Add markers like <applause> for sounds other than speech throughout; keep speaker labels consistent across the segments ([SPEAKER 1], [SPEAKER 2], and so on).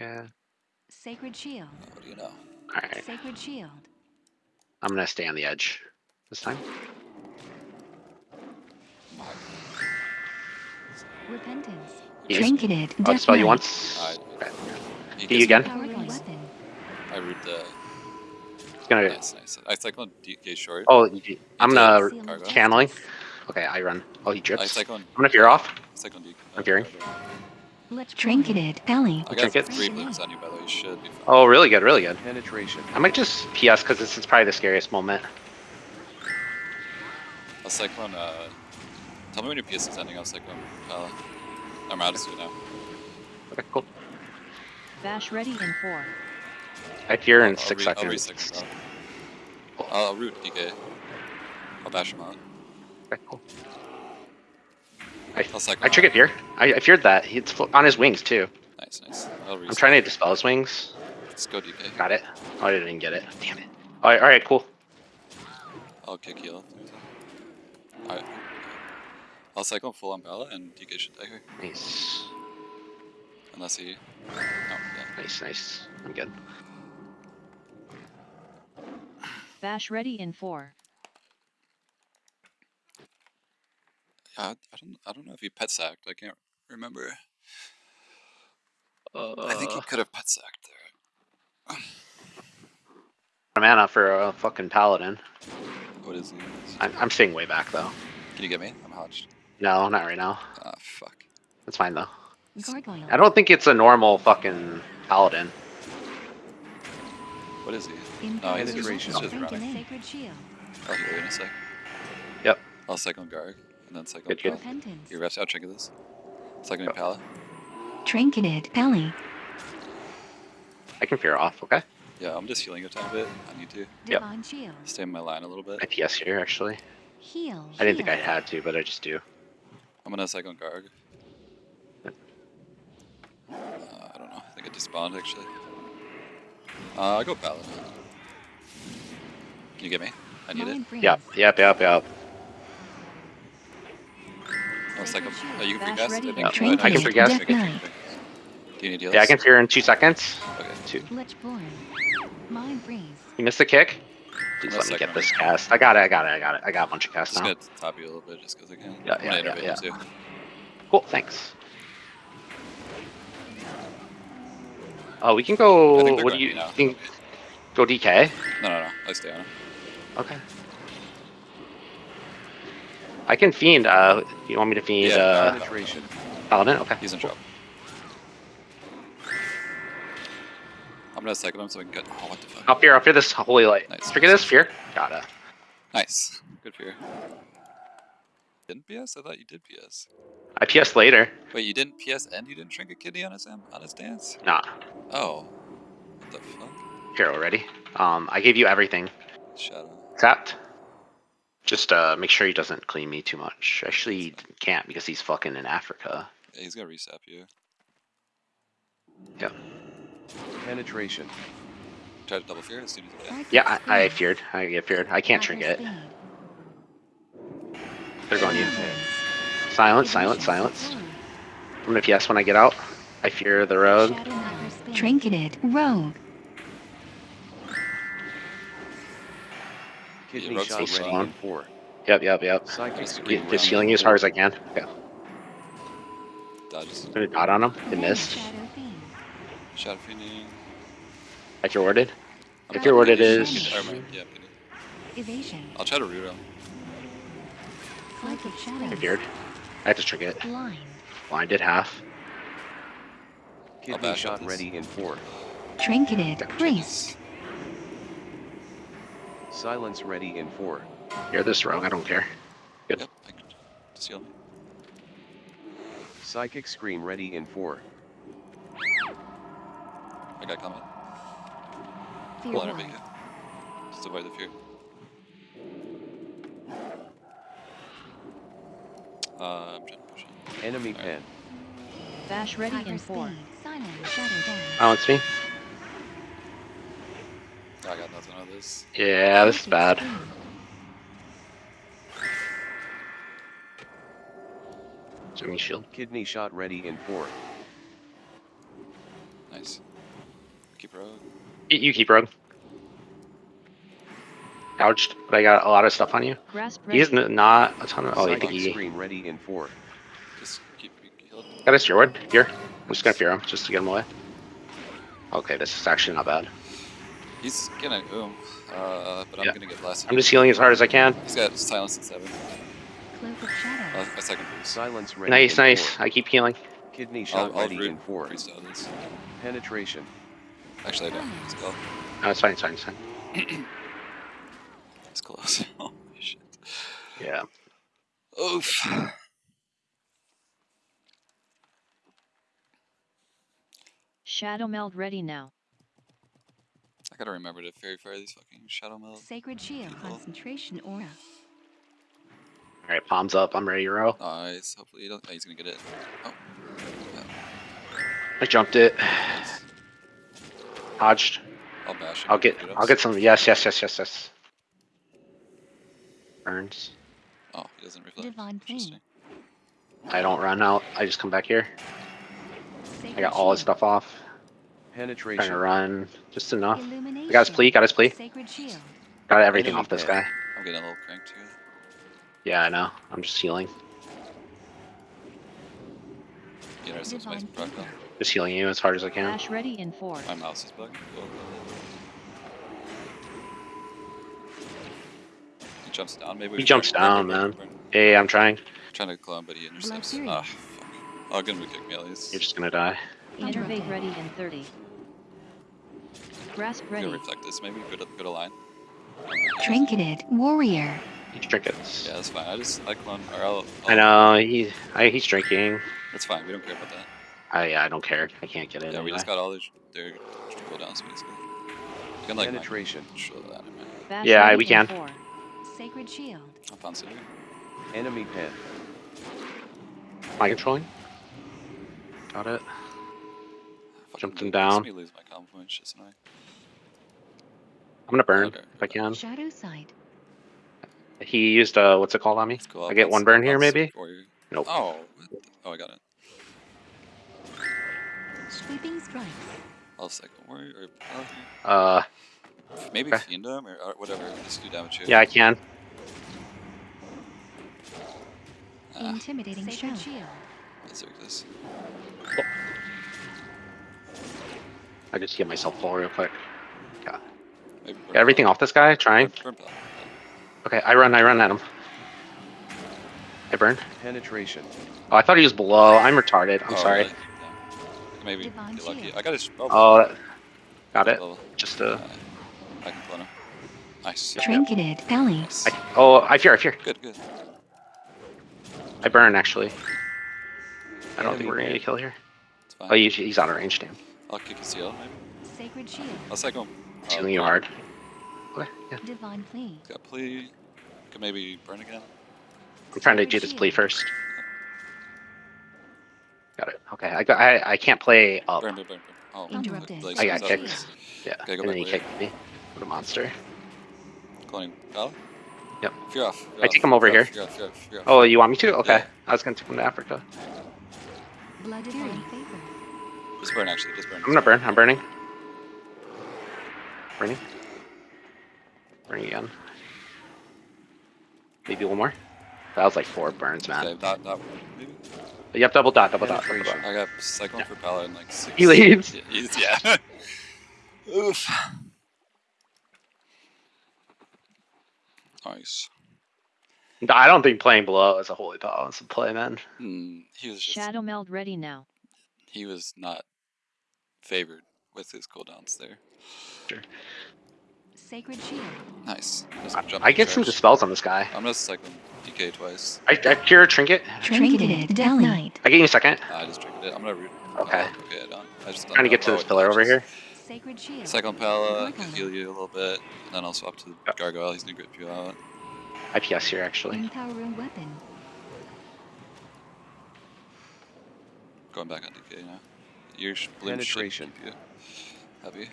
[SPEAKER 1] Yeah.
[SPEAKER 2] Sacred shield.
[SPEAKER 3] What do you know?
[SPEAKER 1] Alright.
[SPEAKER 2] Sacred shield.
[SPEAKER 1] I'm gonna stay on the edge this time.
[SPEAKER 2] Repentance.
[SPEAKER 1] Yes.
[SPEAKER 2] Trinketed.
[SPEAKER 1] I'll
[SPEAKER 2] Death
[SPEAKER 1] spell you
[SPEAKER 2] Knight.
[SPEAKER 1] once.
[SPEAKER 3] Alright.
[SPEAKER 1] Okay.
[SPEAKER 3] He
[SPEAKER 1] Do you
[SPEAKER 3] gets-
[SPEAKER 1] again?
[SPEAKER 2] Powerful weapon.
[SPEAKER 3] I root the.
[SPEAKER 1] It's gonna.
[SPEAKER 3] Nice, nice. I cyclone DK short.
[SPEAKER 1] Oh, you- I'm gonna
[SPEAKER 3] Cargo.
[SPEAKER 1] channeling. Okay, I run. Oh, he
[SPEAKER 3] I
[SPEAKER 1] drips. I'm
[SPEAKER 3] cyclone.
[SPEAKER 1] gonna fear off.
[SPEAKER 3] Cyclone DK.
[SPEAKER 1] I'm fearing.
[SPEAKER 2] Let's Trinketed. Belly.
[SPEAKER 3] I got
[SPEAKER 1] Trinkets.
[SPEAKER 3] three blinks on you, by the way. You should be fine.
[SPEAKER 1] Oh, really good, really good.
[SPEAKER 4] Penetration.
[SPEAKER 1] I might just PS because this is probably the scariest moment.
[SPEAKER 3] I'll cyclone. Uh, tell me when your PS is ending. I'll cyclone. Uh, I'm out of suit now.
[SPEAKER 1] Okay, cool.
[SPEAKER 5] Bash ready in four.
[SPEAKER 1] I fear in
[SPEAKER 3] I'll
[SPEAKER 1] six
[SPEAKER 3] re- I'll re-
[SPEAKER 1] seconds.
[SPEAKER 3] second round. I'll, I'll root DK. I'll bash him out.
[SPEAKER 1] Okay, cool. I,
[SPEAKER 3] I'll cyclone.
[SPEAKER 1] I triggered fear. I, I feared that. It's on his wings too.
[SPEAKER 3] Nice, nice. I'll
[SPEAKER 1] I'm trying to dispel his wings.
[SPEAKER 3] Let's go DK.
[SPEAKER 1] Got it. Oh, I didn't get it. Damn it. All right, all right, cool.
[SPEAKER 3] I'll kick heal. Alright. I'll cycle full on Bella and DK should die here.
[SPEAKER 1] Nice,
[SPEAKER 3] Unless he. Oh, yeah.
[SPEAKER 1] nice, nice. I'm good.
[SPEAKER 5] Bash ready in four.
[SPEAKER 3] I, I don't. I don't know if he pet sacked. I can't remember. I think he
[SPEAKER 1] Uh,
[SPEAKER 3] could have pet sacked there. <sniffs>
[SPEAKER 1] mana for a fucking paladin.
[SPEAKER 3] What is he?
[SPEAKER 1] I'm, I'm staying way back though.
[SPEAKER 3] Can you get me? I'm hodged.
[SPEAKER 1] No, not right now.
[SPEAKER 3] Ah, fuck.
[SPEAKER 1] That's fine though.
[SPEAKER 2] Gargoyle.
[SPEAKER 1] I don't think it's a normal fucking paladin.
[SPEAKER 3] What is he?
[SPEAKER 2] Invoke
[SPEAKER 3] No, he's just, he's just
[SPEAKER 2] Trinketed.
[SPEAKER 3] running.
[SPEAKER 2] Sacred shield.
[SPEAKER 3] I'll heal you in a sec.
[SPEAKER 1] Yep.
[SPEAKER 3] I'll second Garg and then cycle
[SPEAKER 1] Good, good.
[SPEAKER 3] Pal.
[SPEAKER 2] Repentance.
[SPEAKER 3] You refs out trigger this. Cycling
[SPEAKER 1] Yep.
[SPEAKER 3] Pala.
[SPEAKER 2] Trinketed. Belly.
[SPEAKER 1] I can fear off. Okay.
[SPEAKER 3] Yeah, I'm just healing a tiny bit. I need to
[SPEAKER 1] Yep.
[SPEAKER 2] Divine shield.
[SPEAKER 3] stay in my line a little bit.
[SPEAKER 1] I PS here actually.
[SPEAKER 2] Heal.
[SPEAKER 1] I didn't think I had to, but I just do.
[SPEAKER 3] I'm gonna cycle Garg.
[SPEAKER 1] Yep.
[SPEAKER 3] Uh, I don't know. I think I despawned actually. Uh, I'll go Paladin. Can you get me? I need it.
[SPEAKER 2] Mind freeze.
[SPEAKER 1] Yep, yep, yep, yep.
[SPEAKER 3] I'll cycle.
[SPEAKER 2] Sacred
[SPEAKER 3] Oh, you can
[SPEAKER 5] Bash
[SPEAKER 3] free gas? I
[SPEAKER 5] to
[SPEAKER 3] think.
[SPEAKER 2] Uh, Trinket.
[SPEAKER 1] I can free gas.
[SPEAKER 2] Death
[SPEAKER 3] Do you need heals?
[SPEAKER 1] Yeah, I can fear in two seconds.
[SPEAKER 3] Okay.
[SPEAKER 1] Two.
[SPEAKER 2] Lichborne. Mind freeze.
[SPEAKER 1] You missed the kick? Please let me get this cast. I got it, I got it, I got it. I got a bunch of casts
[SPEAKER 3] Just
[SPEAKER 1] now.
[SPEAKER 3] gonna top you a little bit just because I can.
[SPEAKER 1] Yeah, yeah, yeah, yeah.
[SPEAKER 3] too.
[SPEAKER 1] Cool, thanks. Oh, we can go.
[SPEAKER 3] I think they're
[SPEAKER 1] What do
[SPEAKER 3] going
[SPEAKER 1] you think? Go DK?
[SPEAKER 3] No, no, no. I stay on him.
[SPEAKER 1] Okay. I can fiend. Uh, you want me to fiend
[SPEAKER 3] Yeah,
[SPEAKER 1] uh,
[SPEAKER 4] Penetration.
[SPEAKER 1] Paladin? Okay.
[SPEAKER 3] He's in trouble. I'm gonna cycle him so we can get. Oh, what the fuck?
[SPEAKER 1] Up here, up here, this holy light.
[SPEAKER 3] Nice.
[SPEAKER 1] Forget this fear. Got it.
[SPEAKER 3] Nice. Good you. Didn't PS? I thought you did PS.
[SPEAKER 1] I PS later.
[SPEAKER 3] Wait, you didn't PS and you didn't shrink a kitty on his on his dance?
[SPEAKER 1] Nah,
[SPEAKER 3] Oh. What the fuck?
[SPEAKER 1] here already. Um, I gave you everything.
[SPEAKER 3] Shadow.
[SPEAKER 1] Tapped. Just uh, make sure he doesn't clean me too much. Actually, he can't because he's fucking in Africa.
[SPEAKER 3] Yeah, he's gonna resap you. Yeah.
[SPEAKER 4] Penetration.
[SPEAKER 3] Try to double fear as soon as you can.
[SPEAKER 1] Yeah, I, I feared. I get feared. I can't
[SPEAKER 2] Hyper it.
[SPEAKER 1] They're going you. Silence, silence, silence. I'm gonna PS when I get out. I fear the rogue.
[SPEAKER 2] Shadow Hyper speed. Trinketed. Rogue.
[SPEAKER 4] Kidney
[SPEAKER 3] rogue's
[SPEAKER 4] shot ready
[SPEAKER 1] on.
[SPEAKER 4] in four.
[SPEAKER 1] Yep, yep, yep.
[SPEAKER 3] Get.
[SPEAKER 1] Just healing you as hard as I can. Okay.
[SPEAKER 3] Dodges.
[SPEAKER 1] I'm gonna dot on him. It missed.
[SPEAKER 2] Shadow fiend.
[SPEAKER 3] Shadow fiending.
[SPEAKER 1] I fear warded. I
[SPEAKER 2] Shadow
[SPEAKER 1] fear warded
[SPEAKER 2] fiend.
[SPEAKER 1] is.
[SPEAKER 3] Yeah.
[SPEAKER 2] Evasion.
[SPEAKER 3] I'll try to root him.
[SPEAKER 2] Cloak of
[SPEAKER 1] I
[SPEAKER 2] shadows.
[SPEAKER 1] feared. I had to trinket.
[SPEAKER 2] Blind.
[SPEAKER 1] Blinded half.
[SPEAKER 4] Kidney
[SPEAKER 3] bash
[SPEAKER 4] shot
[SPEAKER 3] this.
[SPEAKER 4] ready in four.
[SPEAKER 2] Trinketed. Priest.
[SPEAKER 4] Silence ready in four.
[SPEAKER 1] You're this wrong, I don't care. Good.
[SPEAKER 3] Yep, I can just heal.
[SPEAKER 4] Psychic scream ready in four.
[SPEAKER 3] I got coming.
[SPEAKER 2] Fear
[SPEAKER 3] We'll
[SPEAKER 2] one.
[SPEAKER 3] intervene you. Just avoid the fear. Uh, I'm trying to push it.
[SPEAKER 4] Enemy
[SPEAKER 3] Alright.
[SPEAKER 4] pen.
[SPEAKER 5] Bash ready
[SPEAKER 2] Hyper
[SPEAKER 5] in four.
[SPEAKER 2] speed. Silent. Shadow dance.
[SPEAKER 1] Balance me.
[SPEAKER 3] I got nothing on this.
[SPEAKER 1] Yeah, this is bad. Jimmy shield.
[SPEAKER 4] Kidney shot ready in four.
[SPEAKER 3] Nice. keep rogue.
[SPEAKER 1] You, you keep rogue. Couched, but I got a lot of stuff on you.
[SPEAKER 5] Grasp
[SPEAKER 1] He is not a ton of. Oh, you think he
[SPEAKER 4] screen ready in 4.
[SPEAKER 3] Just keep healed.
[SPEAKER 1] got a fear ward? Here. I'm just gonna fear him just to get him away. Okay, this is actually not bad.
[SPEAKER 3] He's gonna boom, uh, but I'm
[SPEAKER 1] Yeah.
[SPEAKER 3] gonna get blasted.
[SPEAKER 1] I'm just healing as hard as I can.
[SPEAKER 3] He's got silence at seven.
[SPEAKER 2] Cloak of
[SPEAKER 3] Uh, a second boost.
[SPEAKER 4] Silence ready
[SPEAKER 1] Nice, nice.
[SPEAKER 4] 4.
[SPEAKER 1] I keep healing.
[SPEAKER 4] Kidney
[SPEAKER 3] I'll,
[SPEAKER 4] shot
[SPEAKER 3] I'll
[SPEAKER 4] ready
[SPEAKER 3] root
[SPEAKER 4] in 4.
[SPEAKER 3] priest out of this.
[SPEAKER 4] Penetration.
[SPEAKER 3] Actually, I don't. It's go.
[SPEAKER 1] No, it's fine, it's fine, it's fine.
[SPEAKER 3] It's close. <laughs> Holy shit.
[SPEAKER 1] Yeah.
[SPEAKER 3] Oof.
[SPEAKER 5] Shadow meld ready now.
[SPEAKER 3] I gotta remember to fairy fire these fucking shadow meld.
[SPEAKER 2] Sacred shield.
[SPEAKER 3] People.
[SPEAKER 2] Concentration aura.
[SPEAKER 1] All right, palms up. I'm ready to roll.
[SPEAKER 3] Nice. Hopefully he don't. Oh, he's gonna get it. Oh. Yeah.
[SPEAKER 1] I jumped it.
[SPEAKER 3] Nice.
[SPEAKER 1] Dodged.
[SPEAKER 3] I'll bash him.
[SPEAKER 1] I'll get. I'll get some. Yes, yes, yes, yes, yes. Burns.
[SPEAKER 3] Oh, he doesn't reflect.
[SPEAKER 2] Divine
[SPEAKER 3] Interesting.
[SPEAKER 1] I don't run out. I just come back here. I got all his stuff off. Trying to run just enough.
[SPEAKER 2] Illumination.
[SPEAKER 1] I got his plea. Got his plea. Got everything off this guy.
[SPEAKER 3] I'm getting a little cranked here.
[SPEAKER 1] Yeah, I know. I'm just healing.
[SPEAKER 3] Get ourselves nice
[SPEAKER 2] Divine
[SPEAKER 3] proc.
[SPEAKER 1] Just healing you as hard as I can.
[SPEAKER 5] Bash ready in four.
[SPEAKER 3] My mouse is bugging. Cool. He jumps down. Maybe. we
[SPEAKER 1] He jumps
[SPEAKER 3] burn- burn,
[SPEAKER 1] down,
[SPEAKER 3] burn, burn,
[SPEAKER 1] man. Hey, I'm trying.
[SPEAKER 3] Trying to clone, but he intercepts.
[SPEAKER 2] Fury.
[SPEAKER 3] Ah, fuck. Oh, gonna kick melees.
[SPEAKER 1] You're just gonna die.
[SPEAKER 5] Innervate ready in 30. Grasp
[SPEAKER 3] Gonna
[SPEAKER 5] ready.
[SPEAKER 3] reflect this. Maybe good. Good align.
[SPEAKER 2] Trinketed warrior.
[SPEAKER 1] He's trinkets.
[SPEAKER 3] Yeah, that's fine. I just I clone. Or I'll,
[SPEAKER 1] I
[SPEAKER 3] I'll-
[SPEAKER 1] know. He. I, he's drinking.
[SPEAKER 3] That's fine. We don't care about that.
[SPEAKER 1] I. I don't care. I can't get in.
[SPEAKER 3] Yeah, we just got all their their cooldowns basically. You can like
[SPEAKER 4] Penetration.
[SPEAKER 3] Show that in a minute.
[SPEAKER 5] Bash
[SPEAKER 1] Yeah,
[SPEAKER 5] ready
[SPEAKER 1] we can.
[SPEAKER 5] Four.
[SPEAKER 2] Sacred shield.
[SPEAKER 3] I found City.
[SPEAKER 4] Enemy pen.
[SPEAKER 1] Am I controlling? Got it.
[SPEAKER 3] Fucking
[SPEAKER 1] Jumped him down.
[SPEAKER 3] Let me lose my combo point. Shit's annoying.
[SPEAKER 1] I'm gonna burn
[SPEAKER 3] Okay,
[SPEAKER 1] if I can.
[SPEAKER 2] Shadow sight.
[SPEAKER 1] He used uh, what's it called on me?
[SPEAKER 3] Let's
[SPEAKER 1] I get one burn here, maybe? Nope.
[SPEAKER 3] Oh. Oh, I got it.
[SPEAKER 2] Sweeping strike.
[SPEAKER 3] I'll second warrior or paladin.
[SPEAKER 1] Uh,
[SPEAKER 3] maybe
[SPEAKER 1] Okay.
[SPEAKER 3] fiend him or, or whatever. Just do damage here.
[SPEAKER 1] yeah, I can.
[SPEAKER 3] Ah,
[SPEAKER 2] Intimidating Sacred shield.
[SPEAKER 3] let's look at this.
[SPEAKER 1] I just get myself full real quick.
[SPEAKER 3] Maybe burn
[SPEAKER 1] Got everything off this guy. Trying.
[SPEAKER 3] Burn, burn paladin.
[SPEAKER 1] Okay, I run. I run at him. I burn.
[SPEAKER 4] Penetration.
[SPEAKER 1] Oh, I thought he was below. I'm retarded. I'm
[SPEAKER 3] Oh,
[SPEAKER 1] sorry.
[SPEAKER 3] really? Yeah. Maybe
[SPEAKER 2] Divine
[SPEAKER 3] get lucky.
[SPEAKER 2] shield.
[SPEAKER 3] I got his. Oh,
[SPEAKER 1] Oh, that- got it.
[SPEAKER 3] level.
[SPEAKER 1] Just a.
[SPEAKER 3] Uh, I can clone him. Nice.
[SPEAKER 2] Trinketed belly.
[SPEAKER 1] I, oh, I fear. I fear.
[SPEAKER 3] Good, good.
[SPEAKER 1] I burn actually. I don't
[SPEAKER 4] Enemy
[SPEAKER 1] think we're gonna get a kill here. Oh, he's, he's out of range, damn.
[SPEAKER 3] I'll kick his seal, maybe.
[SPEAKER 2] Sacred shield.
[SPEAKER 3] I'll cycle him.
[SPEAKER 1] He's healing you hard. Okay, yeah.
[SPEAKER 2] Divine plea.
[SPEAKER 3] Got plea. Could maybe burn again.
[SPEAKER 1] I'm trying to do this plea first. Got it. Okay, I got. I, I can't play up.
[SPEAKER 3] Burn, burn, burn, burn. Oh,
[SPEAKER 2] Interrupted.
[SPEAKER 1] I got kicked. Yeah,
[SPEAKER 3] Okay, go
[SPEAKER 1] and then he kicked me. What a monster.
[SPEAKER 3] Cloning Val?
[SPEAKER 1] Yep.
[SPEAKER 3] Fear off. fear
[SPEAKER 1] I
[SPEAKER 3] off,
[SPEAKER 1] take him over
[SPEAKER 3] fear
[SPEAKER 1] here.
[SPEAKER 3] off, Fear off, fear off, off.
[SPEAKER 1] Oh, you want me to? Okay.
[SPEAKER 3] Yeah.
[SPEAKER 1] I was gonna take him to Africa.
[SPEAKER 2] Blood divine favor.
[SPEAKER 3] Just burn, actually. Just burn.
[SPEAKER 1] I'm gonna burn. I'm burning. Burning. Burning again. Maybe one more. That was like four burns, man.
[SPEAKER 3] Okay, dot, dot, maybe?
[SPEAKER 1] Yep, double dot, double dot, double
[SPEAKER 4] Penetration.
[SPEAKER 1] dot.
[SPEAKER 3] I got Cyclone for Pala in like six.
[SPEAKER 1] He leaves.
[SPEAKER 3] Yeah. he's- yeah. <laughs> Oof. Nice.
[SPEAKER 1] I don't think playing below is a holy power. It's a play, man.
[SPEAKER 3] Hmm. He was just.
[SPEAKER 5] Shadow meld ready now.
[SPEAKER 3] He was not favored with his cooldowns there.
[SPEAKER 2] Sacred shield.
[SPEAKER 3] Nice.
[SPEAKER 1] I,
[SPEAKER 3] jump
[SPEAKER 1] I
[SPEAKER 3] and
[SPEAKER 1] get some
[SPEAKER 3] charge.
[SPEAKER 1] dispels on this guy.
[SPEAKER 3] I'm gonna cyclone DK twice.
[SPEAKER 1] I, I cure trinket.
[SPEAKER 2] Trinketed death knight.
[SPEAKER 1] I get you a second.
[SPEAKER 3] I just triggered it. I'm gonna root.
[SPEAKER 1] Okay.
[SPEAKER 3] Oh, okay, I don't. I just don't
[SPEAKER 1] Trying to get to this pillar over here.
[SPEAKER 2] Sacred shield.
[SPEAKER 3] Cyclone Pala, I can heal you a little bit, and then I'll swap to
[SPEAKER 1] Yep.
[SPEAKER 3] Gargoyle. He's gonna grip you out.
[SPEAKER 1] IPS here actually.
[SPEAKER 2] Empowering weapon.
[SPEAKER 3] Going back on DK now. Your sh- bloom
[SPEAKER 4] Penetration.
[SPEAKER 3] should keep you heavy.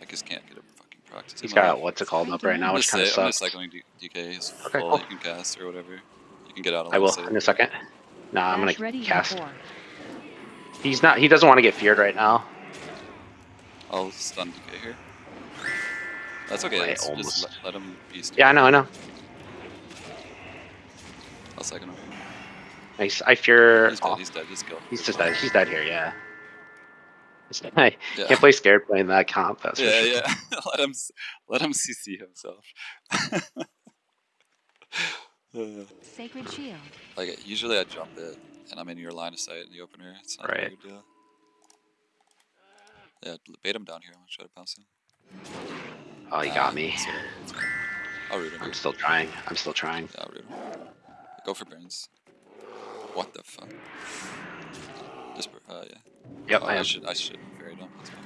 [SPEAKER 3] I just can't get a fucking practice.
[SPEAKER 1] He's
[SPEAKER 3] him. I'm
[SPEAKER 1] got what's it called up right now,
[SPEAKER 3] I'm
[SPEAKER 1] which kind of
[SPEAKER 3] say- I'm just
[SPEAKER 1] sucks.
[SPEAKER 3] cycling D- DK.
[SPEAKER 1] Okay, cool.
[SPEAKER 3] You can cast or whatever. You can get out.
[SPEAKER 1] I will
[SPEAKER 3] little
[SPEAKER 1] in a second. Nah, I'm gonna
[SPEAKER 5] ready
[SPEAKER 1] cast.
[SPEAKER 5] four.
[SPEAKER 1] He's not. He doesn't want to get feared right now.
[SPEAKER 3] I'll stun DK here. That's okay.
[SPEAKER 1] Wait,
[SPEAKER 3] let's
[SPEAKER 1] almost.
[SPEAKER 3] just let, let him be stupid.
[SPEAKER 1] Yeah, I know, I know.
[SPEAKER 3] I'll second him.
[SPEAKER 1] Nice. I fear.
[SPEAKER 3] He's dead.
[SPEAKER 1] off.
[SPEAKER 3] He's dead. Just kill.
[SPEAKER 1] He's just dead. He's dead here. Yeah. He's. <laughs> I
[SPEAKER 3] Yeah.
[SPEAKER 1] can't play scared playing that comp. That's for
[SPEAKER 3] Yeah,
[SPEAKER 1] sure.
[SPEAKER 3] yeah. <laughs> let him let him CC himself. Uh, <laughs>
[SPEAKER 2] Sacred shield.
[SPEAKER 3] like usually I jump it and I'm in your line of sight in the opener. It's not a big deal. Yeah, l- bait him down here. I'm gonna try to bounce him.
[SPEAKER 1] Oh, he
[SPEAKER 3] Nah,
[SPEAKER 1] got me.
[SPEAKER 3] it's alright, it's fine. I'll root him.
[SPEAKER 1] I'm still trying. I'm still trying.
[SPEAKER 3] Yeah, I'll root him. Go for burns. What the fuck? Just bur- uh, yeah.
[SPEAKER 1] Yep,
[SPEAKER 3] Oh,
[SPEAKER 1] I
[SPEAKER 3] I should I should have buried him. That's fine.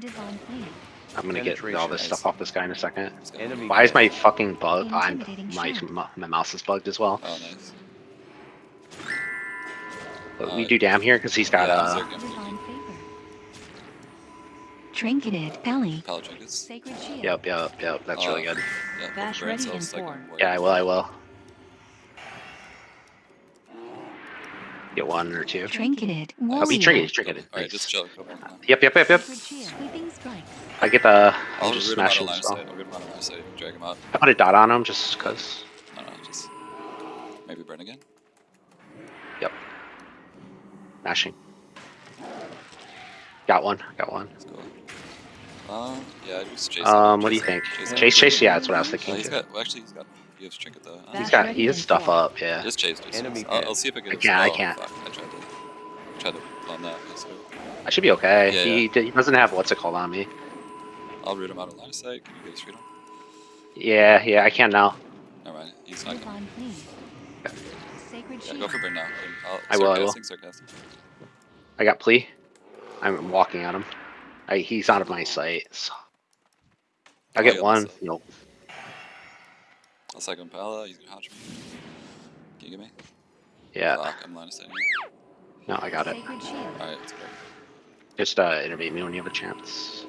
[SPEAKER 2] Divine flame.
[SPEAKER 1] I'm gonna get all this stuff off this guy in a second.
[SPEAKER 4] Enemy
[SPEAKER 1] Why is my fucking bug? I'm my my my mouse is bugged as well.
[SPEAKER 3] Oh, nice.
[SPEAKER 1] But
[SPEAKER 3] Uh,
[SPEAKER 1] we do damn here because he's got
[SPEAKER 3] yeah,
[SPEAKER 1] uh.
[SPEAKER 3] Zerg, I'm
[SPEAKER 2] Divine
[SPEAKER 3] Zerg.
[SPEAKER 2] favor. Trinketed. Pally.
[SPEAKER 3] Palo trinkets.
[SPEAKER 2] Sacred shield.
[SPEAKER 1] Yep, yep, yep. That's really
[SPEAKER 3] Uh,
[SPEAKER 1] good.
[SPEAKER 3] Yeah, go
[SPEAKER 5] Bash
[SPEAKER 3] for burns,
[SPEAKER 5] ready
[SPEAKER 3] I'll
[SPEAKER 5] in
[SPEAKER 3] second
[SPEAKER 5] four.
[SPEAKER 3] warrior.
[SPEAKER 1] Yeah, I will. I will. Get one or two.
[SPEAKER 2] Trinketed.
[SPEAKER 1] I'll be
[SPEAKER 2] Warrior.
[SPEAKER 1] trinketed. Trinketed.
[SPEAKER 3] Alright, just chill. Go.
[SPEAKER 1] Yep, yep, yep, yep.
[SPEAKER 2] Sweeping strike.
[SPEAKER 1] I get the.
[SPEAKER 3] I'll
[SPEAKER 1] I'll just
[SPEAKER 3] root
[SPEAKER 1] smash him as well.
[SPEAKER 3] I'll root him out of line of sight. Drag him out.
[SPEAKER 1] I put a dot on him just because.
[SPEAKER 3] No, no, just maybe burn again.
[SPEAKER 1] Yep. Mashing. Got one. Got one.
[SPEAKER 3] Let's go. Um, yeah, just chase.
[SPEAKER 1] Um, what do you think?
[SPEAKER 3] Chase.
[SPEAKER 1] Chase, chase. Yeah, that's what I was thinking.
[SPEAKER 3] he's
[SPEAKER 1] too.
[SPEAKER 3] got. Well, actually, he's got. He has trinket though.
[SPEAKER 1] He's
[SPEAKER 5] Bash
[SPEAKER 1] got.
[SPEAKER 5] ready
[SPEAKER 1] He has stuff
[SPEAKER 5] four.
[SPEAKER 1] up. Yeah.
[SPEAKER 3] Just chase. Just
[SPEAKER 4] Enemy
[SPEAKER 3] I'll. I'll see if I get.
[SPEAKER 1] I can't, I
[SPEAKER 3] oh,
[SPEAKER 1] can't.
[SPEAKER 3] Fuck, I tried to. Tried to plan that. So
[SPEAKER 1] I should be okay.
[SPEAKER 3] Yeah,
[SPEAKER 1] he,
[SPEAKER 3] yeah.
[SPEAKER 1] he doesn't have what's it called on me.
[SPEAKER 3] I'll root him out of line of sight. Can you guys read him?
[SPEAKER 1] Yeah, yeah. I can now.
[SPEAKER 3] Never mind. He's not gonna.
[SPEAKER 2] Divine flame. Sacred
[SPEAKER 3] Yeah, go for burn now. I'll,
[SPEAKER 1] I will, I will.
[SPEAKER 3] sarcastic, sarcastic.
[SPEAKER 1] I got plea. I'm walking at him. I, he's out of my sight. So. I'll
[SPEAKER 3] Oh,
[SPEAKER 1] get
[SPEAKER 3] yeah,
[SPEAKER 1] one.
[SPEAKER 3] that's it.
[SPEAKER 1] Nope.
[SPEAKER 3] I'll second Pala. He's gonna hunch me. Can you get me?
[SPEAKER 1] Yeah.
[SPEAKER 3] Fuck, I'm line of sight.
[SPEAKER 1] No, I got it.
[SPEAKER 3] Alright, let's go.
[SPEAKER 1] Just uh, intervene me when you have a chance.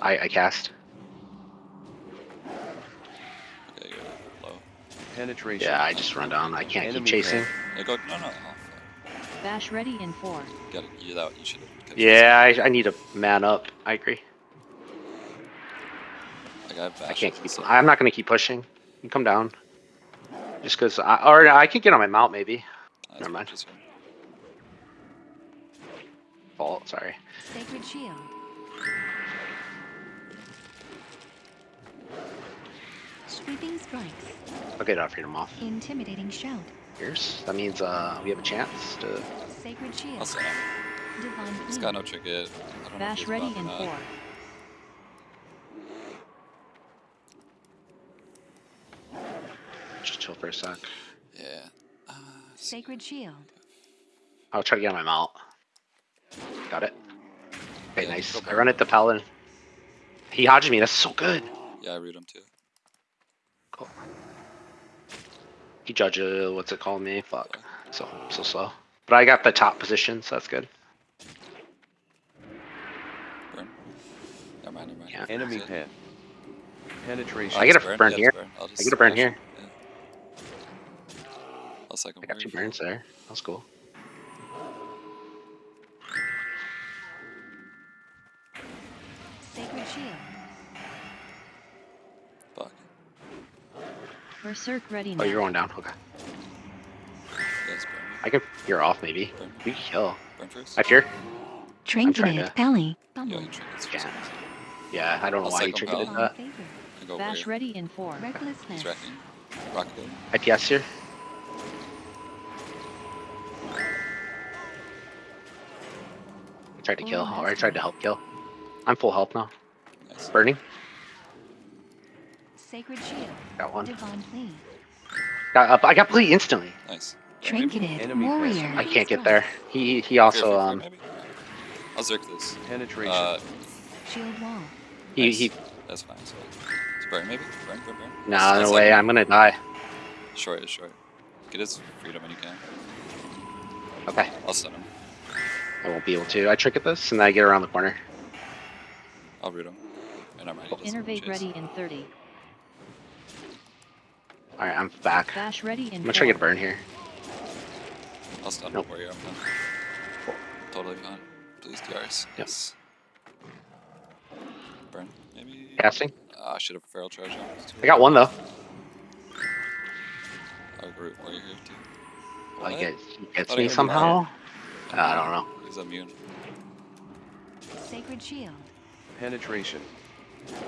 [SPEAKER 1] I, I cast.
[SPEAKER 3] Okay, you're low.
[SPEAKER 4] Penetration.
[SPEAKER 1] Yeah, I just run down. I can't keep chasing.
[SPEAKER 3] Yeah, go. No, no. Oh.
[SPEAKER 5] Bash ready in four.
[SPEAKER 3] Got it. You that. You should have.
[SPEAKER 1] Yeah, I, I need a man up. I agree.
[SPEAKER 3] Like, I, have
[SPEAKER 1] I
[SPEAKER 3] bash
[SPEAKER 1] can't keep.
[SPEAKER 3] sub.
[SPEAKER 1] I'm not gonna keep pushing. You come down. Just cause I, or I could get on my mount maybe. Never mind.
[SPEAKER 3] just here.
[SPEAKER 1] Fault. Sorry.
[SPEAKER 2] Sacred shield. Sweeping strikes.
[SPEAKER 1] I'll get off freedom off.
[SPEAKER 2] Intimidating shout.
[SPEAKER 1] Here's that means uh we have a chance to.
[SPEAKER 2] Sacred shield.
[SPEAKER 3] I'll
[SPEAKER 2] shield.
[SPEAKER 3] set him.
[SPEAKER 2] Divine
[SPEAKER 3] He's
[SPEAKER 2] flame.
[SPEAKER 3] got no trinket. I don't know if
[SPEAKER 5] Bash ready in four.
[SPEAKER 1] Just chill for a sec.
[SPEAKER 3] Yeah. Uh,
[SPEAKER 2] Sacred shield.
[SPEAKER 1] I'll try to get on my mount. Got it. Okay,
[SPEAKER 3] Yeah,
[SPEAKER 1] nice.
[SPEAKER 3] go
[SPEAKER 1] I run it to Paladin. He hodged me. That's so good.
[SPEAKER 3] yeah, I read him too.
[SPEAKER 1] Cool. He judge uh, what's it called me? Fuck. So so slow. But I got the top position, so that's good.
[SPEAKER 3] Burn. Never mind, never mind.
[SPEAKER 1] Yeah.
[SPEAKER 4] Enemy
[SPEAKER 3] That's it.
[SPEAKER 4] pen. Penetration.
[SPEAKER 1] I get a
[SPEAKER 3] Just
[SPEAKER 1] burn
[SPEAKER 3] yeah,
[SPEAKER 1] here.
[SPEAKER 3] burn. I'll
[SPEAKER 1] get a burn
[SPEAKER 3] smash
[SPEAKER 1] here.
[SPEAKER 3] Him. I'll second
[SPEAKER 1] I got two burns there. That's cool.
[SPEAKER 2] Sacred shield.
[SPEAKER 3] Fuck.
[SPEAKER 5] Berserk ready now.
[SPEAKER 1] Oh, you're going down. Okay.
[SPEAKER 3] Yes, burn.
[SPEAKER 1] I can. You're off maybe.
[SPEAKER 3] Burn.
[SPEAKER 1] We can kill.
[SPEAKER 3] Burn first.
[SPEAKER 1] I fear.
[SPEAKER 2] Trinketed.
[SPEAKER 1] trying
[SPEAKER 2] Pally.
[SPEAKER 3] Yeah,
[SPEAKER 2] Bumble.
[SPEAKER 3] he trinkets. for
[SPEAKER 1] Yeah. Yeah, I don't know
[SPEAKER 3] I'll
[SPEAKER 1] why he
[SPEAKER 3] cycle
[SPEAKER 1] triggered
[SPEAKER 3] Paladin.
[SPEAKER 1] that.
[SPEAKER 2] Divine.
[SPEAKER 3] I go
[SPEAKER 5] Bash
[SPEAKER 3] warrior.
[SPEAKER 5] ready in four.
[SPEAKER 2] Recklessness.
[SPEAKER 3] He's wrecking. Rocket.
[SPEAKER 1] IPS here. Tried to kill, or I tried to help kill. I'm full health now.
[SPEAKER 3] Nice.
[SPEAKER 1] Burning.
[SPEAKER 2] Sacred shield.
[SPEAKER 1] Got one.
[SPEAKER 2] Divine flame.
[SPEAKER 1] Got up. I got bleed instantly.
[SPEAKER 3] Nice.
[SPEAKER 2] Trinketed.
[SPEAKER 4] Enemy
[SPEAKER 2] Warrior.
[SPEAKER 1] I can't get there. He he also
[SPEAKER 3] fear, fear,
[SPEAKER 1] um
[SPEAKER 3] maybe? I'll zerk this.
[SPEAKER 4] Penetration.
[SPEAKER 3] Uh,
[SPEAKER 2] Shield wall.
[SPEAKER 1] he
[SPEAKER 3] nice.
[SPEAKER 1] he.
[SPEAKER 3] That's fine. So, it's burn maybe. Burn, burn, burn.
[SPEAKER 1] Nah,
[SPEAKER 3] I'll
[SPEAKER 1] no way.
[SPEAKER 3] him.
[SPEAKER 1] I'm gonna die.
[SPEAKER 3] Short is short. Get his freedom when you can.
[SPEAKER 1] Okay,
[SPEAKER 3] I'll stun him.
[SPEAKER 1] I won't be able to. I trick at this, and then I get around the corner.
[SPEAKER 3] I'll root him. And never mind. he doesn't
[SPEAKER 5] Innervate
[SPEAKER 3] chase.
[SPEAKER 5] ready in 30.
[SPEAKER 1] All right, I'm back.
[SPEAKER 5] Bash ready in
[SPEAKER 1] I'm gonna try to get a burn here.
[SPEAKER 3] I'll stun
[SPEAKER 1] Nope.
[SPEAKER 3] warrior. I'm done. totally fine. Please, DRs.
[SPEAKER 1] Yep.
[SPEAKER 3] Yes. Burn, maybe.
[SPEAKER 1] Casting.
[SPEAKER 3] Ah, I should have feral charge on. It's
[SPEAKER 1] I got one though.
[SPEAKER 3] Oh, Root Warrior here too.
[SPEAKER 1] Like
[SPEAKER 3] What?
[SPEAKER 1] it gets
[SPEAKER 3] Thought I
[SPEAKER 1] me somehow. Uh, I don't know.
[SPEAKER 3] He's immune.
[SPEAKER 2] Sacred shield.
[SPEAKER 4] Penetration.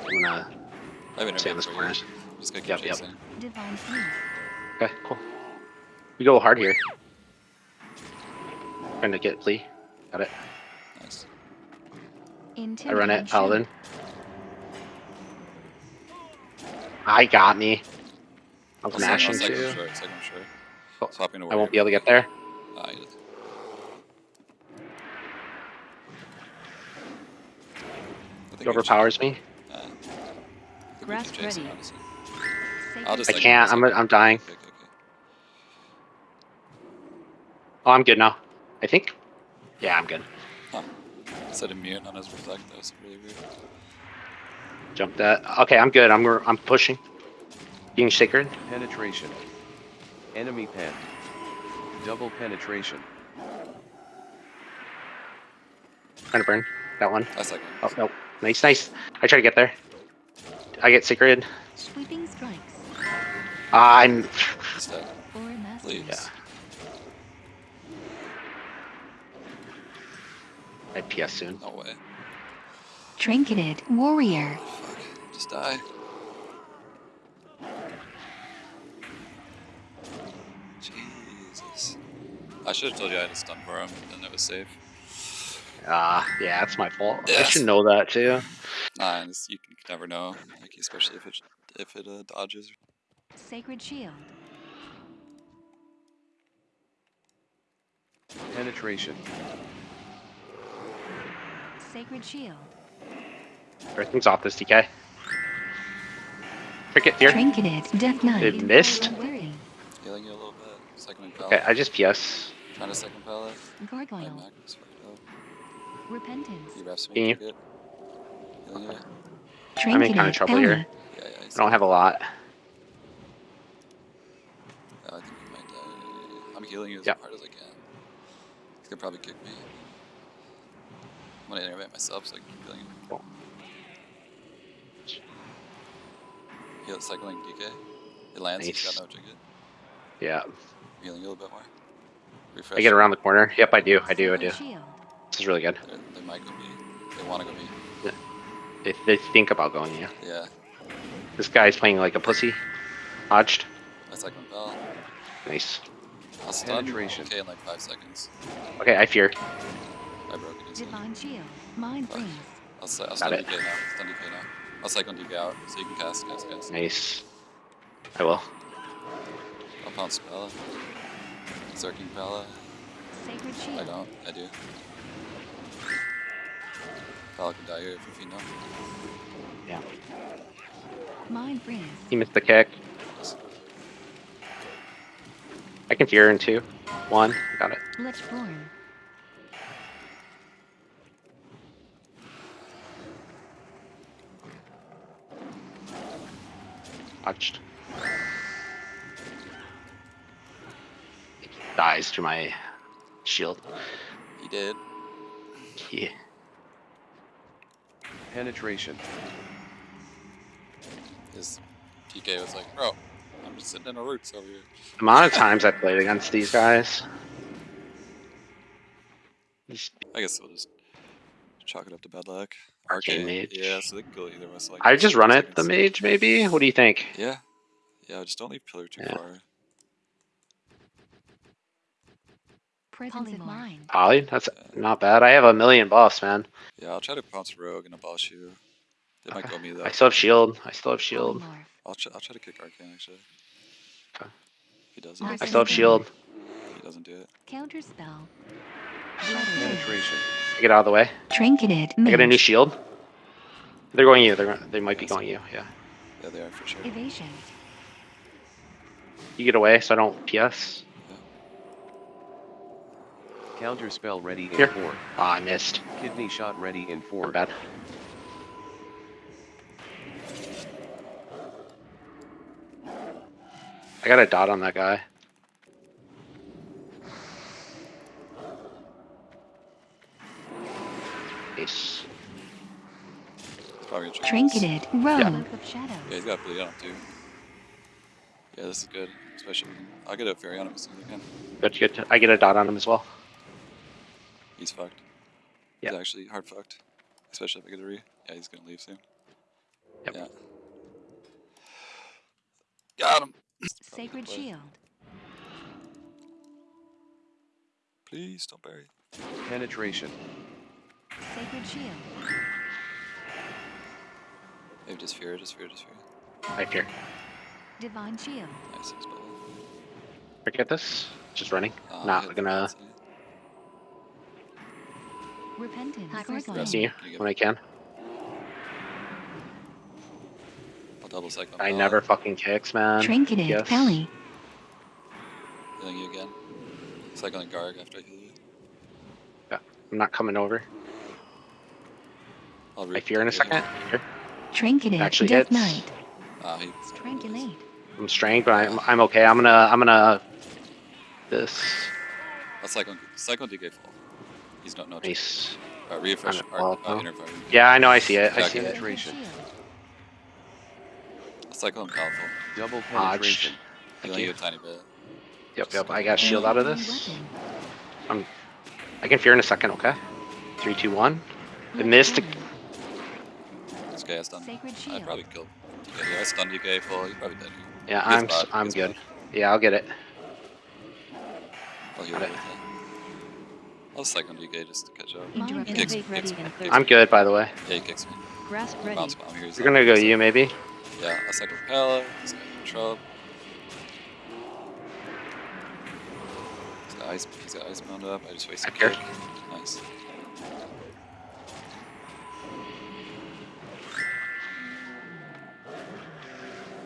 [SPEAKER 1] I'm gonna
[SPEAKER 3] I have an
[SPEAKER 1] stay
[SPEAKER 3] intervene
[SPEAKER 1] in this corner.
[SPEAKER 3] just gonna keep
[SPEAKER 1] Yep, yep.
[SPEAKER 2] Divine smooth.
[SPEAKER 1] Okay, cool. We go hard here. Trying to get plea. Got it.
[SPEAKER 3] Nice.
[SPEAKER 1] I run it,
[SPEAKER 2] Intimidation.
[SPEAKER 1] Paladin. I got me. I was
[SPEAKER 3] I'll sec- I'll
[SPEAKER 1] mashing
[SPEAKER 3] second
[SPEAKER 1] too.
[SPEAKER 3] short, second short.
[SPEAKER 1] Oh,
[SPEAKER 3] Swapping to
[SPEAKER 1] I won't be able to get there.
[SPEAKER 3] Ah, he does. I think
[SPEAKER 1] He overpowers me.
[SPEAKER 3] uh, I think we keep
[SPEAKER 5] Grasp ready.
[SPEAKER 3] honestly. I'll just
[SPEAKER 1] I
[SPEAKER 3] like-
[SPEAKER 1] can't. I'm I'm dying.
[SPEAKER 3] Okay, okay, okay.
[SPEAKER 1] Oh, I'm good now. I think. Yeah, I'm good.
[SPEAKER 3] It said immune on his reflect. That was really weird.
[SPEAKER 1] Jump that. Okay, I'm good. I'm I'm pushing. Being sacred.
[SPEAKER 4] Penetration. Enemy pen. Double penetration.
[SPEAKER 1] Trying to burn that one.
[SPEAKER 3] I second.
[SPEAKER 1] Oh no. Nice, nice. I try to get there. I get sacred.
[SPEAKER 2] Sweeping strikes.
[SPEAKER 1] I'm.
[SPEAKER 3] He's dead.
[SPEAKER 2] Or master.
[SPEAKER 3] Please.
[SPEAKER 1] Yeah. I PS soon.
[SPEAKER 3] No way.
[SPEAKER 2] Trinketed warrior.
[SPEAKER 3] Oh, fuck. Just die. Jesus. I should have told you I had a stun for him, then it was safe.
[SPEAKER 1] Ah, yeah, that's my fault. I should know that too.
[SPEAKER 3] Nah, and you can never know, like especially if it if it uh, dodges.
[SPEAKER 2] Sacred shield.
[SPEAKER 4] Penetration.
[SPEAKER 2] Sacred shield.
[SPEAKER 1] Everything's off this DK. Cricket here.
[SPEAKER 2] Trinketed death knight.
[SPEAKER 1] It missed.
[SPEAKER 3] Healing you a little bit. Second pallet.
[SPEAKER 1] Okay, I just PS.
[SPEAKER 3] Trying to second pallet.
[SPEAKER 2] Gargoyle. Repentance.
[SPEAKER 3] He reps me.
[SPEAKER 1] Can you-
[SPEAKER 3] Good. Healing.
[SPEAKER 1] I'm in kinda
[SPEAKER 2] Trinketed
[SPEAKER 1] trouble here.
[SPEAKER 3] Yeah, yeah. he's
[SPEAKER 1] I don't have a lot.
[SPEAKER 3] Oh, I think he might die. I'm healing you as
[SPEAKER 1] Yep.
[SPEAKER 3] hard as I can. He's gonna probably kick me. I'm gonna intervent myself so I can keep healing you.
[SPEAKER 1] Cool.
[SPEAKER 3] Heal cycling DK. It lands, he's
[SPEAKER 1] Nice.
[SPEAKER 3] got no ticket.
[SPEAKER 1] Yeah.
[SPEAKER 3] Healing you a little bit more. Refresh.
[SPEAKER 1] I get around the corner. Yep, I do. I do. I do.
[SPEAKER 2] Sacred shield.
[SPEAKER 1] This is really good.
[SPEAKER 3] They, they might go me. They wanna go me.
[SPEAKER 1] They, they think about going you.
[SPEAKER 3] Yeah.
[SPEAKER 1] This guy's playing like a pussy. Hodged.
[SPEAKER 3] I cycling bell.
[SPEAKER 1] Nice.
[SPEAKER 3] I'll stun.
[SPEAKER 4] Penetration.
[SPEAKER 3] Okay, in like five seconds.
[SPEAKER 1] Okay, I fear.
[SPEAKER 3] I broke it.
[SPEAKER 2] Divine shield. Mind
[SPEAKER 3] Fuck.
[SPEAKER 2] freeze.
[SPEAKER 3] I'll, cy- I'll stun. DK now. Stun DK now. I'll cycle DK out so you can cast, cast, cast.
[SPEAKER 1] Nice. I will.
[SPEAKER 3] I'll pounce Pella. Zerking Pella.
[SPEAKER 2] Sacred
[SPEAKER 3] I don't. I do. Pella can die here if you know.
[SPEAKER 1] Yeah.
[SPEAKER 2] Mind freeze.
[SPEAKER 1] He missed the kick. I can fear in two. One. Got it.
[SPEAKER 2] Lich born.
[SPEAKER 1] Watched. Dies to my shield.
[SPEAKER 3] He did.
[SPEAKER 1] Yeah.
[SPEAKER 4] Penetration.
[SPEAKER 3] His TK was like, bro, I'm just sitting in a roots over here.
[SPEAKER 1] The amount of times I played against these guys.
[SPEAKER 3] I guess we'll just chalk it up to bad luck.
[SPEAKER 1] Arcane
[SPEAKER 3] Arcane,
[SPEAKER 1] Mage.
[SPEAKER 3] Yeah, so they can go either way. So like
[SPEAKER 1] I just run it the mage maybe. What do you think?
[SPEAKER 3] Yeah. Yeah, just don't leave pillar too
[SPEAKER 1] Yeah.
[SPEAKER 3] far.
[SPEAKER 2] Presence of mind.
[SPEAKER 1] Poly? That's not bad. I have a million buffs, man.
[SPEAKER 3] Yeah, I'll try to pounce rogue and abolish you. They might
[SPEAKER 1] Okay.
[SPEAKER 3] go me though.
[SPEAKER 1] I still have shield. I still have shield.
[SPEAKER 3] I'll, ch- I'll try to kick Arcane actually.
[SPEAKER 1] Okay.
[SPEAKER 3] He doesn't.
[SPEAKER 2] I
[SPEAKER 1] I still have shield.
[SPEAKER 3] He doesn't do it.
[SPEAKER 2] Counter spell. Shadow
[SPEAKER 4] Penetration.
[SPEAKER 1] Get out of the way.
[SPEAKER 2] Trinketed.
[SPEAKER 1] I got a new shield. They're going you. They're go- they might be going you. Yeah.
[SPEAKER 3] Yeah, they are for sure.
[SPEAKER 2] Evasion.
[SPEAKER 1] You get away so I don't PS.
[SPEAKER 4] Counter spell ready in
[SPEAKER 1] Here.
[SPEAKER 4] four.
[SPEAKER 1] Ah, I missed.
[SPEAKER 4] Kidney shot ready in
[SPEAKER 1] My
[SPEAKER 4] four.
[SPEAKER 1] bad. I got a dot on that guy. Ace.
[SPEAKER 3] He's probably gonna try this.
[SPEAKER 2] Trinketed. Rogue.
[SPEAKER 1] Yeah.
[SPEAKER 2] Of shadows.
[SPEAKER 3] Yeah, he's got bleed on too. Yeah, this is good. Especially, I'll get a fairy on him as soon as I can.
[SPEAKER 1] Good, good. I get a dot on him as well.
[SPEAKER 3] He's fucked.
[SPEAKER 1] Yep.
[SPEAKER 3] He's actually hard fucked. Especially if I get a re. Yeah, he's gonna leave soon.
[SPEAKER 1] Yep.
[SPEAKER 3] Yeah. Got him.
[SPEAKER 2] Sacred shield.
[SPEAKER 3] Please don't bury.
[SPEAKER 4] Penetration.
[SPEAKER 2] Sacred shield.
[SPEAKER 3] Maybe just fear, just fear, just fear.
[SPEAKER 1] Right here.
[SPEAKER 2] Divine shield.
[SPEAKER 3] Nice, it's.
[SPEAKER 1] Forget this. Just running.
[SPEAKER 3] Uh,
[SPEAKER 1] Not
[SPEAKER 3] hit
[SPEAKER 1] gonna
[SPEAKER 3] the
[SPEAKER 2] Repentance.
[SPEAKER 5] Hyper's
[SPEAKER 2] Source
[SPEAKER 1] see you
[SPEAKER 3] Can you get
[SPEAKER 1] when I can.
[SPEAKER 3] I'll double cycle.
[SPEAKER 1] I
[SPEAKER 3] Uh,
[SPEAKER 1] never fucking kicks, man.
[SPEAKER 2] Trinketed.
[SPEAKER 1] Yes.
[SPEAKER 2] Pally.
[SPEAKER 3] Healing you again. Cycling Garg after I heal you.
[SPEAKER 1] Yeah, I'm not coming over.
[SPEAKER 3] I'll
[SPEAKER 1] I
[SPEAKER 3] re-
[SPEAKER 1] fear in a second. Here.
[SPEAKER 2] Trinketed.
[SPEAKER 1] Actually
[SPEAKER 2] Death
[SPEAKER 1] hits.
[SPEAKER 2] Knight.
[SPEAKER 3] Ah, he.
[SPEAKER 2] Strangulate.
[SPEAKER 1] I'm strength, but I'm, I'm okay. I'm gonna I'm gonna this
[SPEAKER 3] I'll cycle cycle DK full. He's not no. check.
[SPEAKER 1] nice.
[SPEAKER 3] Uh, refresh.
[SPEAKER 1] I'm at
[SPEAKER 3] Or,
[SPEAKER 1] fault
[SPEAKER 3] uh,
[SPEAKER 1] now.
[SPEAKER 3] inner fire.
[SPEAKER 1] Yeah, I know. I see it. I see
[SPEAKER 3] okay.
[SPEAKER 1] it.
[SPEAKER 2] Sacred
[SPEAKER 4] Penetration.
[SPEAKER 2] shield.
[SPEAKER 3] I'll cycle him powerful.
[SPEAKER 4] Double
[SPEAKER 1] Dodge.
[SPEAKER 4] penetration.
[SPEAKER 1] Thank
[SPEAKER 3] Healing you
[SPEAKER 1] you.
[SPEAKER 3] a tiny bit.
[SPEAKER 1] Yep, yep. I got shield out of
[SPEAKER 2] Holy
[SPEAKER 1] this.
[SPEAKER 2] weapon.
[SPEAKER 1] I can fear in a second. Okay. Three, two, one. I
[SPEAKER 2] Let's
[SPEAKER 1] missed
[SPEAKER 3] This guy has done. I probably killed. DK. Yeah, I stunned DK full. He probably dead.
[SPEAKER 1] Yeah,
[SPEAKER 3] He gets
[SPEAKER 1] I'm
[SPEAKER 3] bot,
[SPEAKER 1] s- I'm
[SPEAKER 3] he
[SPEAKER 1] good.
[SPEAKER 3] gets
[SPEAKER 1] Yeah, I'll get it.
[SPEAKER 3] I'll heal
[SPEAKER 1] Got
[SPEAKER 3] with
[SPEAKER 1] it.
[SPEAKER 3] that. I'll second you, DK just to catch up.
[SPEAKER 2] Mind
[SPEAKER 3] He kicks,
[SPEAKER 5] ready
[SPEAKER 3] kicks
[SPEAKER 5] in
[SPEAKER 3] me.
[SPEAKER 1] I'm good, by the way.
[SPEAKER 3] Yeah, he kicks me.
[SPEAKER 5] Grasp ready.
[SPEAKER 3] Bounce bomb here. he's
[SPEAKER 1] You're gonna go you, maybe.
[SPEAKER 3] Yeah, I'll cycle Pella. He's got trouble. He's got ice. He's got ice bound up. I just wasted
[SPEAKER 1] Up here.
[SPEAKER 3] kick. Nice.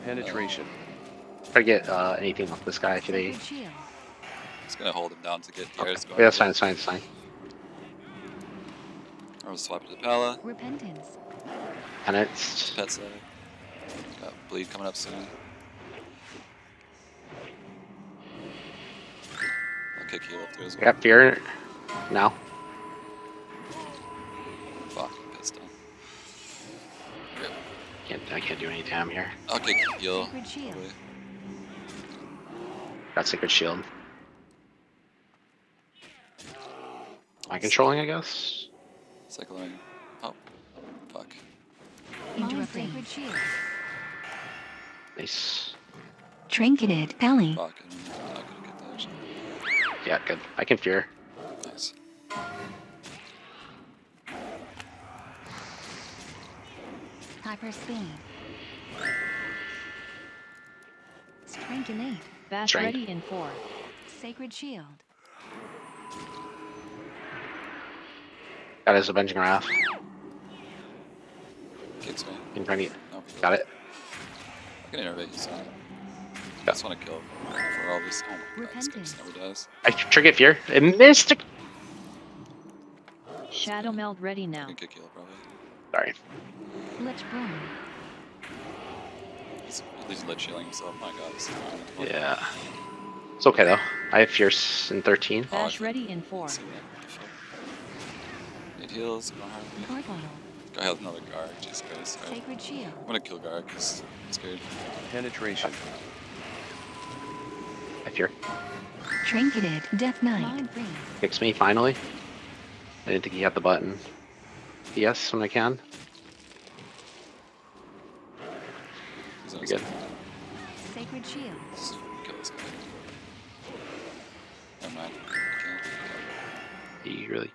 [SPEAKER 4] Penetration.
[SPEAKER 1] Try to get uh, anything off this guy if they.
[SPEAKER 2] Sacred shield.
[SPEAKER 3] Just gonna hold him down to get the
[SPEAKER 1] Okay.
[SPEAKER 3] Darius
[SPEAKER 1] Yeah,
[SPEAKER 3] going.
[SPEAKER 1] that's fine. It's fine. It's fine.
[SPEAKER 3] I'll swap it to Pella.
[SPEAKER 2] Repentance.
[SPEAKER 1] And it's
[SPEAKER 3] Pet side. Got bleed coming up soon. I'll kick heal up there as
[SPEAKER 1] I
[SPEAKER 3] well.
[SPEAKER 1] got fear now.
[SPEAKER 3] Fuck, pet's down. Rip.
[SPEAKER 1] Can't I can't do any damn here.
[SPEAKER 3] I'll kick heal.
[SPEAKER 2] Sacred shield.
[SPEAKER 3] probably.
[SPEAKER 1] Got sacred shield. Am controlling? I guess.
[SPEAKER 3] Cycling. Oh, fuck.
[SPEAKER 2] Mind sacred shield.
[SPEAKER 1] Nice.
[SPEAKER 2] Trinketed. Pally.
[SPEAKER 3] Fuck, I don't know. I'm not gonna get that actually.
[SPEAKER 1] Yeah, good. I can fear.
[SPEAKER 3] Nice.
[SPEAKER 2] Hyper speed. Strangulate.
[SPEAKER 5] Bash ready in 4.
[SPEAKER 2] Sacred shield.
[SPEAKER 1] Got his avenging wrath.
[SPEAKER 3] Kicks me.
[SPEAKER 1] In front of you.
[SPEAKER 3] No,
[SPEAKER 1] Got it.
[SPEAKER 3] I can innervate you, son. I just want to kill for all this. Oh my god, this guy just never dies.
[SPEAKER 1] I triggered fear. Uh, it missed. it.
[SPEAKER 5] Shadow meld ready now.
[SPEAKER 3] can kick heal probably.
[SPEAKER 1] Sorry.
[SPEAKER 2] Lichborne.
[SPEAKER 3] He's at least lit shielding himself. My god, this is annoying.
[SPEAKER 1] Yeah. It's okay though. I have fierce in 13.
[SPEAKER 3] Oh, I
[SPEAKER 5] Bash ready in 4.
[SPEAKER 3] See that. What the fuck? Heals. Don't harm me.
[SPEAKER 2] Port bottle.
[SPEAKER 3] Guy has another guard. Just Christ. Alright.
[SPEAKER 2] Sacred shield.
[SPEAKER 3] I'm gonna kill guard because I'm scared.
[SPEAKER 4] Penetration.
[SPEAKER 1] I fear.
[SPEAKER 2] Trinketed. Death Knight. Mind freeze.
[SPEAKER 1] Me finally. I didn't think he had the button. Yes, when I can.
[SPEAKER 3] He's on
[SPEAKER 1] good.
[SPEAKER 2] Sacred shield.
[SPEAKER 3] Just kill this guy. Never mind. I.
[SPEAKER 1] He really.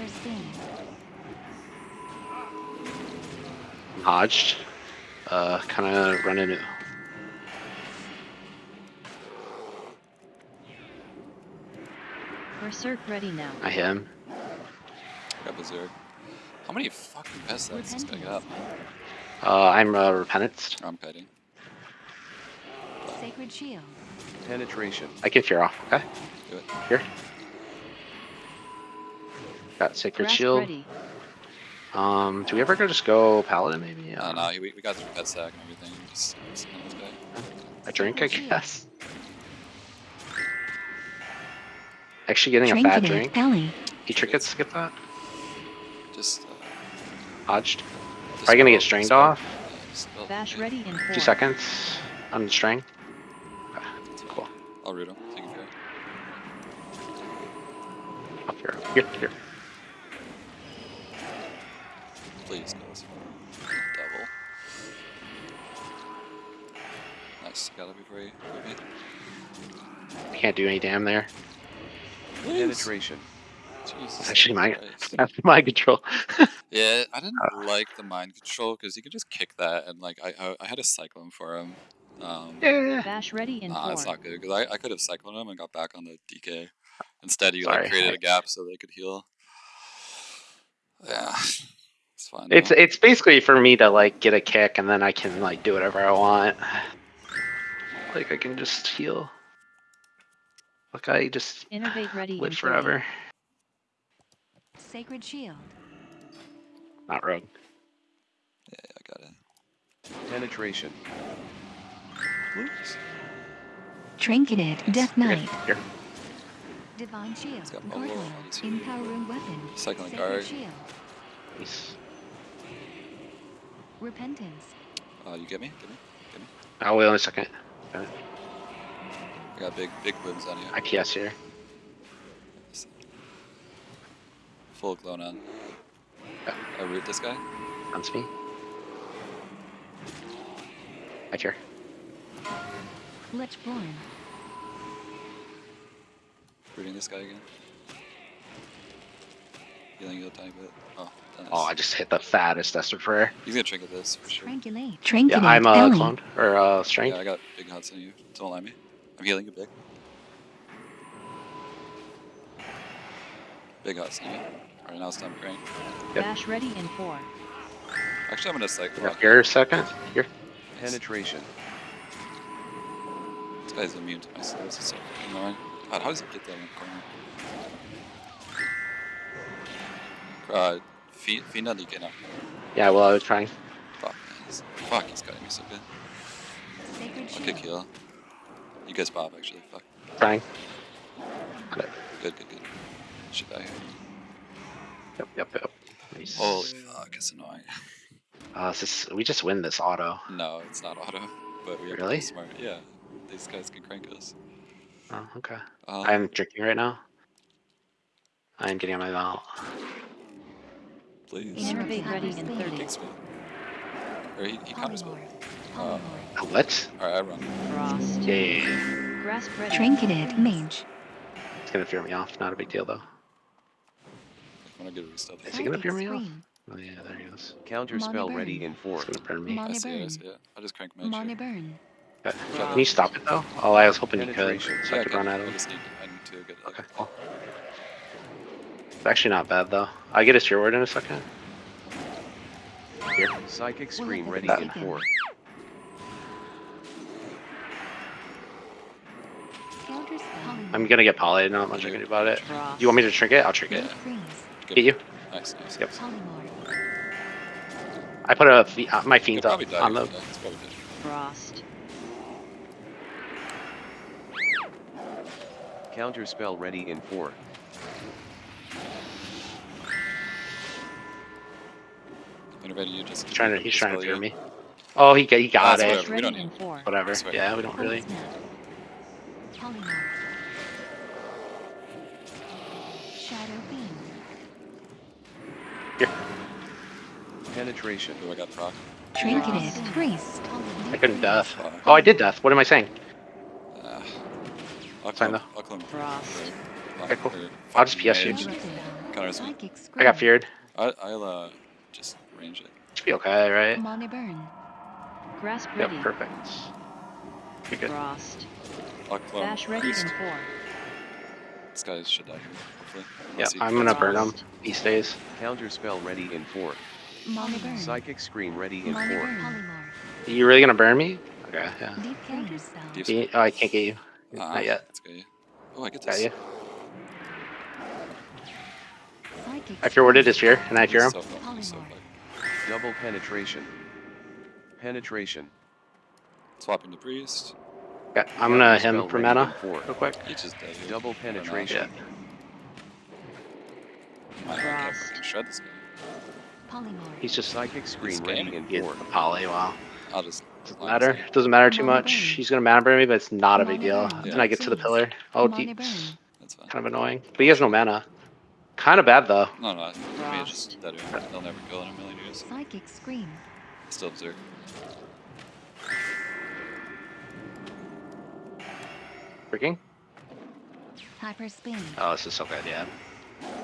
[SPEAKER 2] Hyper speed.
[SPEAKER 1] I'm hodged. Uh, kind of running it.
[SPEAKER 5] Berserk ready now.
[SPEAKER 1] I am. him.
[SPEAKER 3] I got Berserk. How many fucking pest sacks this guy got, man?
[SPEAKER 1] Uh, I'm uh, repentance.
[SPEAKER 3] I'm kiting.
[SPEAKER 2] Sacred shield.
[SPEAKER 4] Penetration.
[SPEAKER 1] I can fear off. Okay.
[SPEAKER 3] Do it.
[SPEAKER 1] Here. Got sacred
[SPEAKER 5] Grasp
[SPEAKER 1] shield.
[SPEAKER 5] ready.
[SPEAKER 1] Um, do we ever go just go paladin maybe?
[SPEAKER 3] No,
[SPEAKER 1] Uh,
[SPEAKER 3] no, we, we got through pet sack and everything. Just, just kill this guy.
[SPEAKER 1] A drink, I guess. Actually, getting a bad
[SPEAKER 2] Trinketed.
[SPEAKER 1] drink.
[SPEAKER 2] Pally.
[SPEAKER 1] He trinkets, get that?
[SPEAKER 3] Just. Uh,
[SPEAKER 1] Hodged.
[SPEAKER 3] just
[SPEAKER 1] Probably gonna get strained
[SPEAKER 3] spell-
[SPEAKER 1] off.
[SPEAKER 3] yeah,
[SPEAKER 5] Bash ready in four.
[SPEAKER 1] Two seconds. On the string. Okay, Cool.
[SPEAKER 3] I'll root him. Take care.
[SPEAKER 1] Up here. Here, here.
[SPEAKER 3] Please, guys. Devil. Nice. Got it before you move me.
[SPEAKER 1] Can't do any damn there.
[SPEAKER 3] Please.
[SPEAKER 4] Penetration.
[SPEAKER 3] Jesus
[SPEAKER 1] Actually, my
[SPEAKER 3] Christ.
[SPEAKER 1] that's my control. <laughs>
[SPEAKER 3] Yeah, I didn't
[SPEAKER 1] Uh.
[SPEAKER 3] like the mind control because you could just kick that and like I I, I had a cyclone for him. Um,
[SPEAKER 1] yeah.
[SPEAKER 5] Bash ready in
[SPEAKER 3] nah,
[SPEAKER 5] four.
[SPEAKER 3] it's not good because I, I could have cycloned him and got back on the DK. Instead, you
[SPEAKER 1] Sorry.
[SPEAKER 3] like created a gap so they could heal. Yeah, it's.
[SPEAKER 1] It's it's basically for me to like get a kick and then I can like do whatever I want. Like I can just heal. Like I just
[SPEAKER 5] Innervate ready
[SPEAKER 1] live forever.
[SPEAKER 2] Sacred shield.
[SPEAKER 1] Not rogue.
[SPEAKER 3] yeah, I got it.
[SPEAKER 4] Penetration.
[SPEAKER 3] Please.
[SPEAKER 2] Trinketed. Death
[SPEAKER 1] Here,
[SPEAKER 2] knight.
[SPEAKER 1] Here.
[SPEAKER 2] Divine shield.
[SPEAKER 3] got bubble
[SPEAKER 2] Guardian.
[SPEAKER 3] on his-
[SPEAKER 2] Empower weapon.
[SPEAKER 3] Cycling guard.
[SPEAKER 2] shield.
[SPEAKER 1] Nice.
[SPEAKER 2] Repentance.
[SPEAKER 3] Uh, you get me? Get me? Get me?
[SPEAKER 1] Oh wait, a second.
[SPEAKER 3] I got big big limbs on you.
[SPEAKER 1] IPS here.
[SPEAKER 3] Full clone on.
[SPEAKER 1] Yeah.
[SPEAKER 3] I root this guy.
[SPEAKER 1] That's me. Right here.
[SPEAKER 2] Lichborne.
[SPEAKER 3] Rooting this guy again. Healing you a tiny bit. Oh, Dennis.
[SPEAKER 1] Oh, I just hit the fattest Esther Prayer.
[SPEAKER 3] He's gonna trinket this for sure.
[SPEAKER 2] Strangulate.
[SPEAKER 1] Yeah, I'm uh, clone or uh, strength.
[SPEAKER 3] Yeah, I got big huts on you. Don't lie me. I'm healing you big. Big huts on you. Alright, now it's time to crank.
[SPEAKER 1] Yep.
[SPEAKER 5] Bash ready in four.
[SPEAKER 3] Actually, I'm gonna cycle.
[SPEAKER 1] Here, here a second. Here.
[SPEAKER 4] Penetration.
[SPEAKER 3] This guy's immune to my skills. It's so fucking annoying. God, how does he get that in the corner? Uh, On DK now.
[SPEAKER 1] Yeah, well I was trying.
[SPEAKER 3] Fuck, man. He's, fuck, he's cutting me so good.
[SPEAKER 2] Sacred
[SPEAKER 3] I'll kick heal. You guys pop, actually. Fuck.
[SPEAKER 1] Trying.
[SPEAKER 3] Good, good, good. Should die here.
[SPEAKER 1] Yep, yep, yep. Nice.
[SPEAKER 3] Holy fuck, it's annoying.
[SPEAKER 1] Uh, is this, we just win this auto.
[SPEAKER 3] No, it's not auto, but we have to
[SPEAKER 1] Really?
[SPEAKER 3] smart. Yeah, these guys can crank us.
[SPEAKER 1] Oh, okay.
[SPEAKER 3] Um,
[SPEAKER 1] I'm drinking right now. I'm getting on my mount.
[SPEAKER 3] Please.
[SPEAKER 5] Innervate ready in 30.
[SPEAKER 3] Kicks me. Or he, he counters me. Uh,
[SPEAKER 1] What?
[SPEAKER 3] Alright, I run.
[SPEAKER 5] Frost.
[SPEAKER 1] Yeah, yeah, yeah.
[SPEAKER 5] Grasp ready.
[SPEAKER 2] Trinketed. Mage.
[SPEAKER 1] It's gonna fear me off. Not a big deal though.
[SPEAKER 3] I'm gonna get a restuff.
[SPEAKER 1] Is he gonna fear me off? Oh yeah, there he goes.
[SPEAKER 4] Counter spell
[SPEAKER 2] burn.
[SPEAKER 4] ready in four.
[SPEAKER 1] It's gonna burn me.
[SPEAKER 3] I
[SPEAKER 2] Mana
[SPEAKER 3] see it, I see it. I'll just crank mage.
[SPEAKER 2] Mana
[SPEAKER 3] here.
[SPEAKER 2] burn.
[SPEAKER 1] Uh, Can you stop it though? Oh, I was hoping you could,
[SPEAKER 4] Penetration.
[SPEAKER 1] so I could
[SPEAKER 3] can.
[SPEAKER 1] run at
[SPEAKER 3] I
[SPEAKER 1] him.
[SPEAKER 3] just need, I need to get like,
[SPEAKER 1] Okay, cool. It's actually not bad though. I get a spear word in a second. Here.
[SPEAKER 4] Psychic scream
[SPEAKER 2] Will
[SPEAKER 4] ready
[SPEAKER 2] it
[SPEAKER 4] in four.
[SPEAKER 1] I'm gonna get poly. Not much I can do about it.
[SPEAKER 5] Frost.
[SPEAKER 1] You want me to trinket? I'll trinket.
[SPEAKER 3] Yeah. Good.
[SPEAKER 1] Get you.
[SPEAKER 3] Nice, nice.
[SPEAKER 1] Yep. I put a uh, my
[SPEAKER 3] You
[SPEAKER 1] fiends up on the.
[SPEAKER 3] here, yeah, it's probably good.
[SPEAKER 5] Frost.
[SPEAKER 4] Counter spell ready in four.
[SPEAKER 3] Innervating you just.
[SPEAKER 1] He's trying to. He's trying to
[SPEAKER 3] dispel
[SPEAKER 1] fear me. Oh, he got, he got
[SPEAKER 3] That's
[SPEAKER 1] it.
[SPEAKER 3] whatever. We don't
[SPEAKER 5] in
[SPEAKER 3] need-
[SPEAKER 5] four.
[SPEAKER 1] Whatever. Yeah, we don't really.
[SPEAKER 2] snap. Shadow beam.
[SPEAKER 1] Here.
[SPEAKER 4] Penetration.
[SPEAKER 3] Oh, I got proc.
[SPEAKER 2] Trinketed. Priest.
[SPEAKER 1] I couldn't death.
[SPEAKER 3] Fuck.
[SPEAKER 1] Oh, I did death. What am I saying?
[SPEAKER 3] Uh, I'll
[SPEAKER 1] Fine,
[SPEAKER 3] clone.
[SPEAKER 1] though.
[SPEAKER 3] I'll clone.
[SPEAKER 5] Frost.
[SPEAKER 1] Okay, cool. I'll just PS you.
[SPEAKER 3] Counters me.
[SPEAKER 2] Psychic
[SPEAKER 1] I got feared.
[SPEAKER 3] I, I'll uh, just range it.
[SPEAKER 1] Should be okay, right?
[SPEAKER 2] Mana burn.
[SPEAKER 5] Grasp
[SPEAKER 1] Yep, perfect. You're good.
[SPEAKER 5] Frost.
[SPEAKER 3] I'll clone.
[SPEAKER 5] Bash ready
[SPEAKER 3] Priest.
[SPEAKER 5] in four.
[SPEAKER 3] This guy should die here, hopefully.
[SPEAKER 1] Yeah,
[SPEAKER 3] Unless he
[SPEAKER 1] I'm gonna burn him.
[SPEAKER 5] Frost.
[SPEAKER 1] He stays.
[SPEAKER 4] Counter spell ready in four.
[SPEAKER 2] Mana burn.
[SPEAKER 4] Psychic scream ready in
[SPEAKER 2] Mana
[SPEAKER 4] four.
[SPEAKER 2] burn. Polymorph.
[SPEAKER 1] You really gonna burn me? Okay, yeah.
[SPEAKER 2] Deep counter spell.
[SPEAKER 3] Deep
[SPEAKER 1] Can you- oh, I can't get you.
[SPEAKER 3] Ah,
[SPEAKER 1] Not yet.
[SPEAKER 3] Let's go. yeah. Oh, I get
[SPEAKER 1] Got
[SPEAKER 3] this.
[SPEAKER 1] you.
[SPEAKER 2] Psychic
[SPEAKER 1] I fear warded his fear, and I fear him.
[SPEAKER 3] So
[SPEAKER 4] Double penetration. Penetration.
[SPEAKER 3] Swapping the priest.
[SPEAKER 1] Yeah, I'm gonna
[SPEAKER 4] Counter
[SPEAKER 1] him for
[SPEAKER 4] ready
[SPEAKER 1] mana
[SPEAKER 4] four.
[SPEAKER 1] real quick.
[SPEAKER 3] He just dead.
[SPEAKER 4] Double
[SPEAKER 3] I don't know.
[SPEAKER 4] penetration.
[SPEAKER 5] Frost.
[SPEAKER 3] shred this guy.
[SPEAKER 1] He's just like
[SPEAKER 4] Psychic scream
[SPEAKER 3] He's
[SPEAKER 4] ready
[SPEAKER 3] game.
[SPEAKER 4] in
[SPEAKER 1] he is
[SPEAKER 4] four.
[SPEAKER 1] a poly. Wow.
[SPEAKER 3] I'll just.
[SPEAKER 1] Doesn't matter.
[SPEAKER 3] this
[SPEAKER 1] Doesn't matter too much. He's gonna mana burn me, but it's not a big deal.
[SPEAKER 2] burn.
[SPEAKER 1] Then I get to the pillar. Oh,
[SPEAKER 2] Mana
[SPEAKER 1] deep.
[SPEAKER 3] That's fine.
[SPEAKER 1] Kind of annoying. But he has no mana. Kind of bad though.
[SPEAKER 3] No, no, I for me it's just better. They'll never kill in a million years.
[SPEAKER 2] Psychic scream.
[SPEAKER 3] Still observe.
[SPEAKER 1] Freaking.
[SPEAKER 2] Hyper spin.
[SPEAKER 1] Oh, this is so good. Yeah.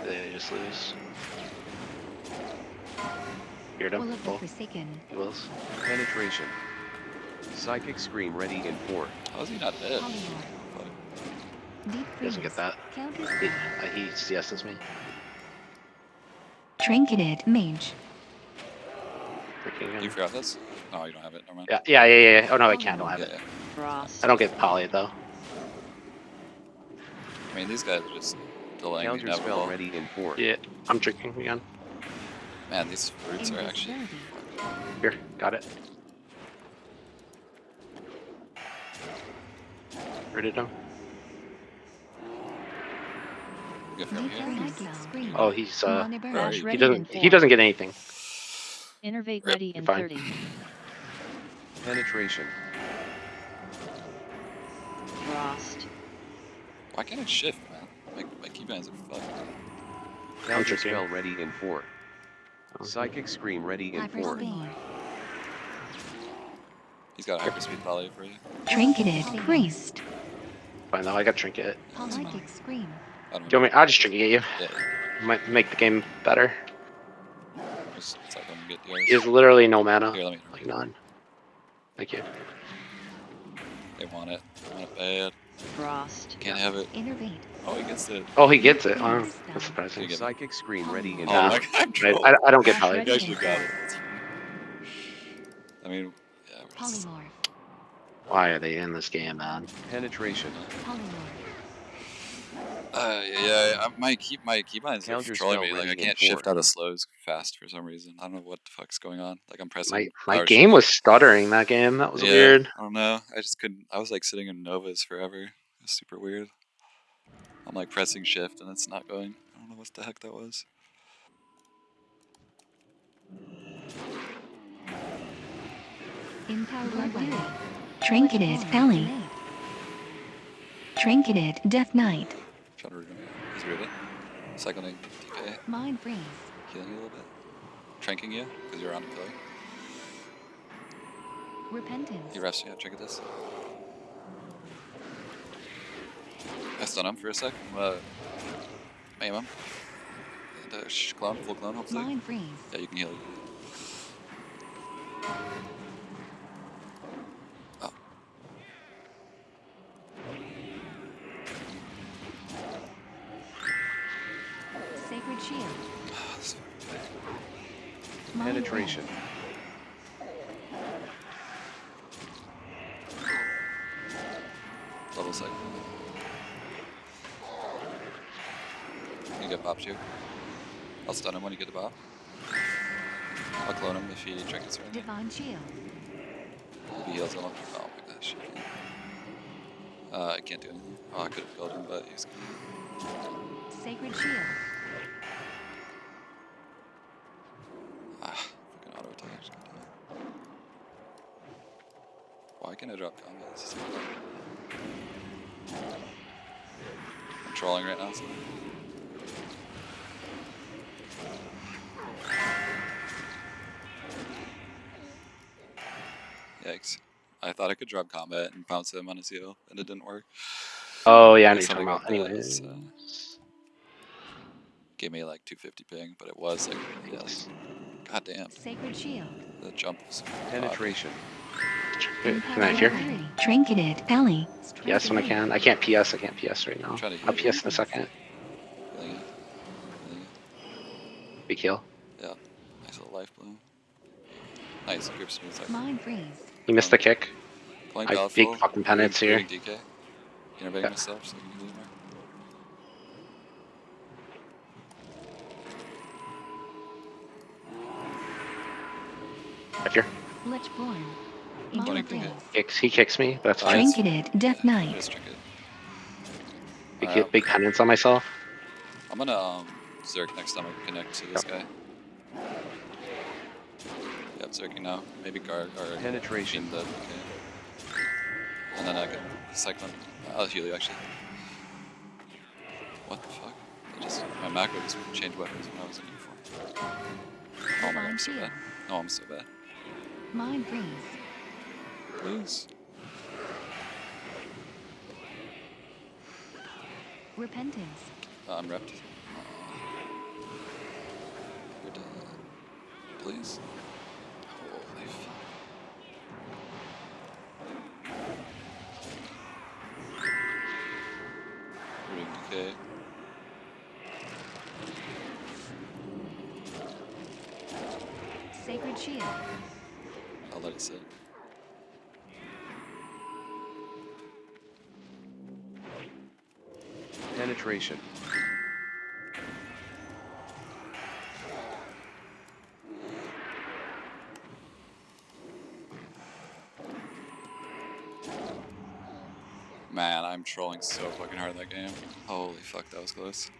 [SPEAKER 1] They just lose. Heard
[SPEAKER 2] Will
[SPEAKER 1] him.
[SPEAKER 2] of the
[SPEAKER 1] Full.
[SPEAKER 2] Forsaken.
[SPEAKER 1] He wills.
[SPEAKER 4] Penetration. Psychic scream ready in four.
[SPEAKER 3] How is he not dead?
[SPEAKER 2] Deep
[SPEAKER 1] He doesn't get that.
[SPEAKER 2] Counter
[SPEAKER 1] He,
[SPEAKER 2] spell.
[SPEAKER 1] uh, he CS's me.
[SPEAKER 2] Trinketed mage.
[SPEAKER 1] Freaking.
[SPEAKER 3] you forgot this? Oh, you don't have it. Never mind.
[SPEAKER 1] Yeah, yeah, yeah, yeah. yeah. Oh no, I can't. I don't have
[SPEAKER 3] Yeah,
[SPEAKER 1] it.
[SPEAKER 3] yeah.
[SPEAKER 1] I don't get poly though.
[SPEAKER 3] I mean, these guys are just delaying the
[SPEAKER 4] Counter spell
[SPEAKER 3] inevitable.
[SPEAKER 4] ready in four.
[SPEAKER 1] Yeah, I'm drinking again.
[SPEAKER 3] Man, these fruits are actually.
[SPEAKER 1] Here, got it. Rooted him.
[SPEAKER 3] Good from here.
[SPEAKER 2] Psychic scream.
[SPEAKER 1] Oh, he's uh.
[SPEAKER 2] Mana burn.
[SPEAKER 3] Alright.
[SPEAKER 5] Flash
[SPEAKER 1] He doesn't. He doesn't get anything.
[SPEAKER 5] Innervate
[SPEAKER 3] Yep,
[SPEAKER 5] ready
[SPEAKER 1] you're
[SPEAKER 5] in
[SPEAKER 1] fine.
[SPEAKER 5] 30.
[SPEAKER 4] Penetration.
[SPEAKER 5] Frost.
[SPEAKER 3] Why can't it shift, man? My, my keybinds are fucked.
[SPEAKER 4] Counter
[SPEAKER 1] tricking.
[SPEAKER 4] spell ready in four. Psychic scream ready in
[SPEAKER 2] Hyper
[SPEAKER 4] four.
[SPEAKER 2] spin.
[SPEAKER 3] He's got a hyperspeed poly for you.
[SPEAKER 2] Trinketed priest.
[SPEAKER 1] Fine now I got trinket.
[SPEAKER 2] Psychic scream.
[SPEAKER 3] I don't
[SPEAKER 1] Do you want me? I'll just trinket you.
[SPEAKER 3] Yeah,
[SPEAKER 1] Might make the game better.
[SPEAKER 3] just, it's like let me get
[SPEAKER 1] He has
[SPEAKER 3] yours.
[SPEAKER 1] literally no mana.
[SPEAKER 3] Here, let me.
[SPEAKER 1] Like none. Thank you.
[SPEAKER 3] They want it. They want it bad.
[SPEAKER 5] Frost.
[SPEAKER 3] Can't have it.
[SPEAKER 2] Innervate.
[SPEAKER 3] Oh, he gets it.
[SPEAKER 1] Oh, he gets it. Oh, that's surprising.
[SPEAKER 3] Get-
[SPEAKER 4] Psychic scream oh ready in
[SPEAKER 3] Oh
[SPEAKER 1] Yeah.
[SPEAKER 3] my god,
[SPEAKER 1] I, I, I don't get
[SPEAKER 5] Flash
[SPEAKER 1] poly.
[SPEAKER 3] You
[SPEAKER 5] in
[SPEAKER 3] got it.
[SPEAKER 5] four.
[SPEAKER 3] That's funny. I mean, yeah,
[SPEAKER 2] Polymorph.
[SPEAKER 1] Why are they in this game, man?
[SPEAKER 4] Penetration.
[SPEAKER 2] Polymorph.
[SPEAKER 3] Uh, yeah, yeah, yeah, my keep my keybinds are
[SPEAKER 4] Counter
[SPEAKER 3] controlling me. Like I can't shift out of slows fast for some reason. I don't know what the fuck's going on. Like I'm pressing.
[SPEAKER 1] My my game
[SPEAKER 3] shift.
[SPEAKER 1] was stuttering that game. That was
[SPEAKER 3] Yeah,
[SPEAKER 1] weird.
[SPEAKER 3] I don't know. I just couldn't. I was like sitting in Novas forever. It was super weird. I'm like pressing shift and it's not going. I don't know what the heck that was.
[SPEAKER 2] Trinketed Ellie. Trinketed Death Knight.
[SPEAKER 3] Read him. He's reading. Cycling DK.
[SPEAKER 2] Mind freeze.
[SPEAKER 3] Healing you a little bit. Tranking you because you're on a pillar.
[SPEAKER 2] Repentance.
[SPEAKER 3] You. Yeah, trinket this. I stun him for a sec. I'm gonna maim him. And, uh, sh- clone, full clone, hopefully.
[SPEAKER 2] Mind freeze.
[SPEAKER 3] Yeah, you can heal. Him if he trinkets or anything.
[SPEAKER 2] Divine shield.
[SPEAKER 3] He heals him. Oh my gosh. Uh, I can't do anything. Oh, I could have killed him, but he's.
[SPEAKER 2] Sacred shield.
[SPEAKER 3] Ah, fucking auto attacks. Why can't I drop combat? This is so dumb. I'm trolling right now. So. Yikes. I thought I could drop combat and bounce him on his heel, and it didn't work.
[SPEAKER 1] Oh yeah, I know
[SPEAKER 3] Guess
[SPEAKER 1] you're talking about.
[SPEAKER 3] got that,
[SPEAKER 1] Anyways.
[SPEAKER 3] so- Gave me like 250 ping, but it was like, yes. god damn,
[SPEAKER 2] Sacred shield.
[SPEAKER 3] the jump was odd.
[SPEAKER 4] Penetration.
[SPEAKER 1] Can I hear?
[SPEAKER 2] Trinketed Ellie.
[SPEAKER 1] Yes, when I can. I can't PS. I can't PS right now.
[SPEAKER 3] I'm trying to
[SPEAKER 1] I'll
[SPEAKER 3] heal
[SPEAKER 1] PS in a second.
[SPEAKER 3] Healing it.
[SPEAKER 1] Big heal. Yeah.
[SPEAKER 3] Nice little life bloom. Nice, grip smooth cycle.
[SPEAKER 2] Mind freeze.
[SPEAKER 1] You missed the kick.
[SPEAKER 3] Playing
[SPEAKER 1] I
[SPEAKER 3] powerful.
[SPEAKER 1] big fucking penance here.
[SPEAKER 3] reading DK. Innervating
[SPEAKER 1] Yeah.
[SPEAKER 3] myself so I can lose more.
[SPEAKER 1] Right here.
[SPEAKER 2] Lichborne.
[SPEAKER 3] Funny
[SPEAKER 2] Mind
[SPEAKER 3] thing
[SPEAKER 2] freeze.
[SPEAKER 1] Kicks. He kicks me. That's fine.
[SPEAKER 2] Trinketed Death
[SPEAKER 3] Yeah,
[SPEAKER 2] Knight.
[SPEAKER 3] just drink it.
[SPEAKER 1] Big,
[SPEAKER 3] Alright,
[SPEAKER 1] big penance on myself.
[SPEAKER 3] I'm gonna um, Zerk next time I connect to this guy. Yep, Zerking now. Maybe guard or
[SPEAKER 4] Penetration.
[SPEAKER 3] Dead. Okay. And then I can cyclone. I'll heal you actually. What the fuck? I just my macro just changed weapons when I was in uniform. Oh my, I'm so bad. No, I'm so bad.
[SPEAKER 2] Mind freeze.
[SPEAKER 3] Please.
[SPEAKER 2] Repentance.
[SPEAKER 3] Uh, unwrapped. You're dead. Please. I'm trolling so fucking hard in that game. Holy fuck, that was close.